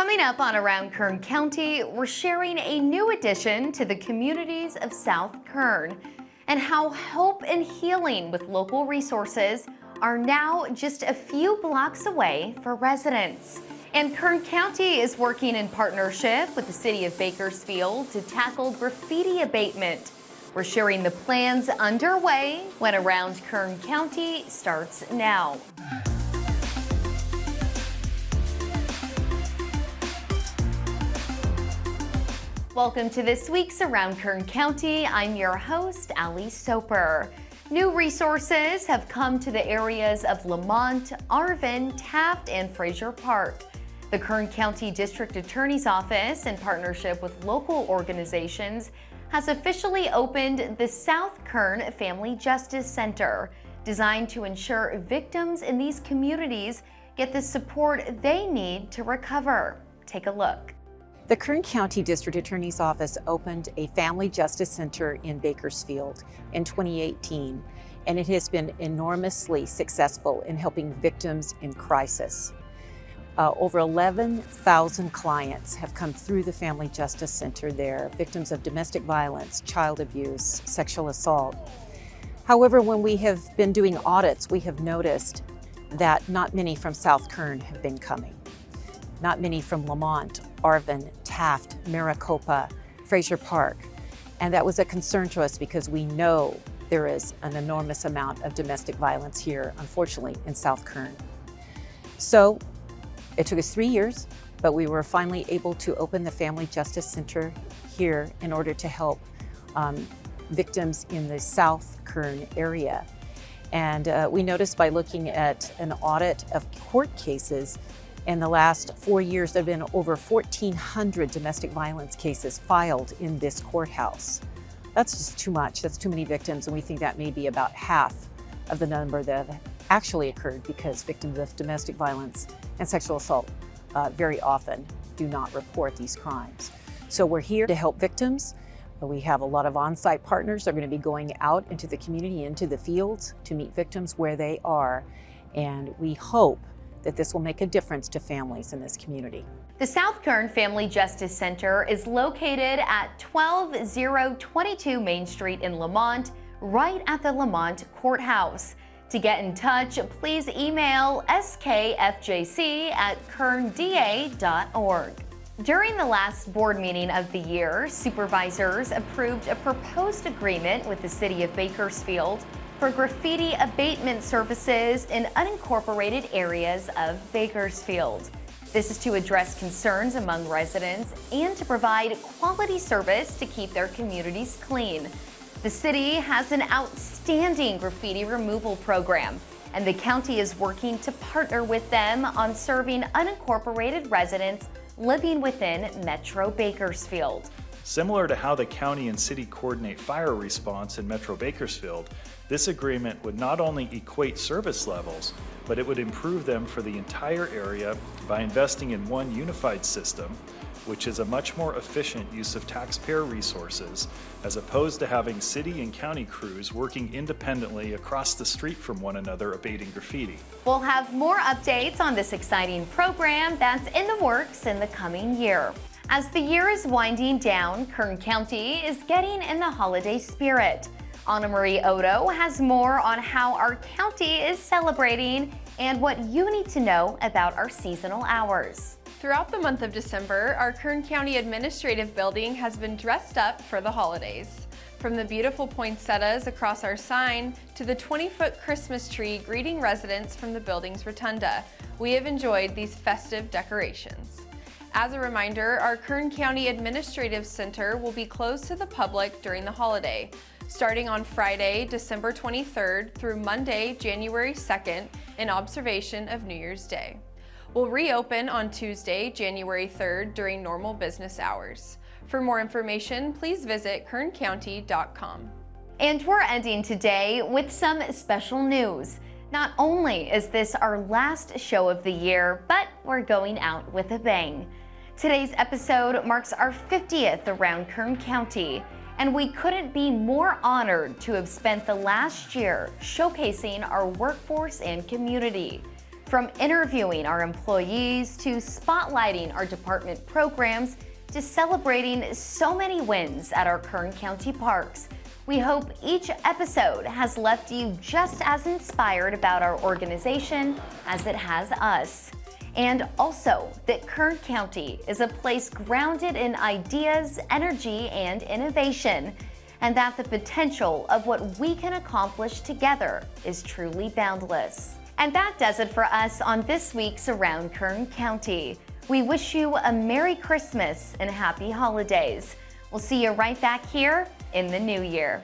Coming up on Around Kern County, we're sharing a new addition to the communities of South Kern and how hope and healing with local resources are now just a few blocks away for residents. And Kern County is working in partnership with the City of Bakersfield to tackle graffiti abatement. We're sharing the plans underway when Around Kern County starts now. Welcome to this week's Around Kern County. I'm your host, Ali Soper. New resources have come to the areas of Lamont, Arvin, Taft, and Frazier Park. The Kern County District Attorney's Office, in partnership with local organizations, has officially opened the South Kern Family Justice Center, designed to ensure victims in these communities get the support they need to recover. Take a look. The Kern County District Attorney's Office opened a Family Justice Center in Bakersfield in 2018, and it has been enormously successful in helping victims in crisis. Uh, over 11,000 clients have come through the Family Justice Center there, victims of domestic violence, child abuse, sexual assault. However, when we have been doing audits, we have noticed that not many from South Kern have been coming. Not many from Lamont, Arvin, Taft, Maricopa, Frazier Park. And that was a concern to us because we know there is an enormous amount of domestic violence here, unfortunately, in South Kern. So it took us three years, but we were finally able to open the Family Justice Center here in order to help um, victims in the South Kern area. And uh, we noticed by looking at an audit of court cases in the last four years, there have been over 1,400 domestic violence cases filed in this courthouse. That's just too much. That's too many victims, and we think that may be about half of the number that have actually occurred because victims of domestic violence and sexual assault uh, very often do not report these crimes. So we're here to help victims. We have a lot of on-site partners that are going to be going out into the community, into the fields to meet victims where they are. And we hope that this will make a difference to families in this community. The South Kern Family Justice Center is located at 12022 Main Street in Lamont, right at the Lamont Courthouse. To get in touch, please email skfjc at kernda.org. During the last board meeting of the year, supervisors approved a proposed agreement with the City of Bakersfield for graffiti abatement services in unincorporated areas of Bakersfield. This is to address concerns among residents and to provide quality service to keep their communities clean. The city has an outstanding graffiti removal program, and the county is working to partner with them on serving unincorporated residents living within Metro Bakersfield. Similar to how the county and city coordinate fire response in Metro Bakersfield, this agreement would not only equate service levels, but it would improve them for the entire area by investing in one unified system, which is a much more efficient use of taxpayer resources, as opposed to having city and county crews working independently across the street from one another abating graffiti. We'll have more updates on this exciting program that's in the works in the coming year. As the year is winding down, Kern County is getting in the holiday spirit. Anna Marie Odo has more on how our county is celebrating and what you need to know about our seasonal hours. Throughout the month of December, our Kern County Administrative Building has been dressed up for the holidays. From the beautiful poinsettias across our sign to the 20-foot Christmas tree greeting residents from the building's rotunda, we have enjoyed these festive decorations. As a reminder, our Kern County Administrative Center will be closed to the public during the holiday, starting on Friday, December 23rd through Monday, January 2nd in observation of New Year's Day. We'll reopen on Tuesday, January 3rd during normal business hours. For more information, please visit kerncounty.com. And we're ending today with some special news. Not only is this our last show of the year, but we're going out with a bang. Today's episode marks our 50th around Kern County, and we couldn't be more honored to have spent the last year showcasing our workforce and community. From interviewing our employees to spotlighting our department programs to celebrating so many wins at our Kern County parks. We hope each episode has left you just as inspired about our organization as it has us. And also that Kern County is a place grounded in ideas, energy, and innovation, and that the potential of what we can accomplish together is truly boundless. And that does it for us on this week's Around Kern County. We wish you a Merry Christmas and Happy Holidays. We'll see you right back here in the new year.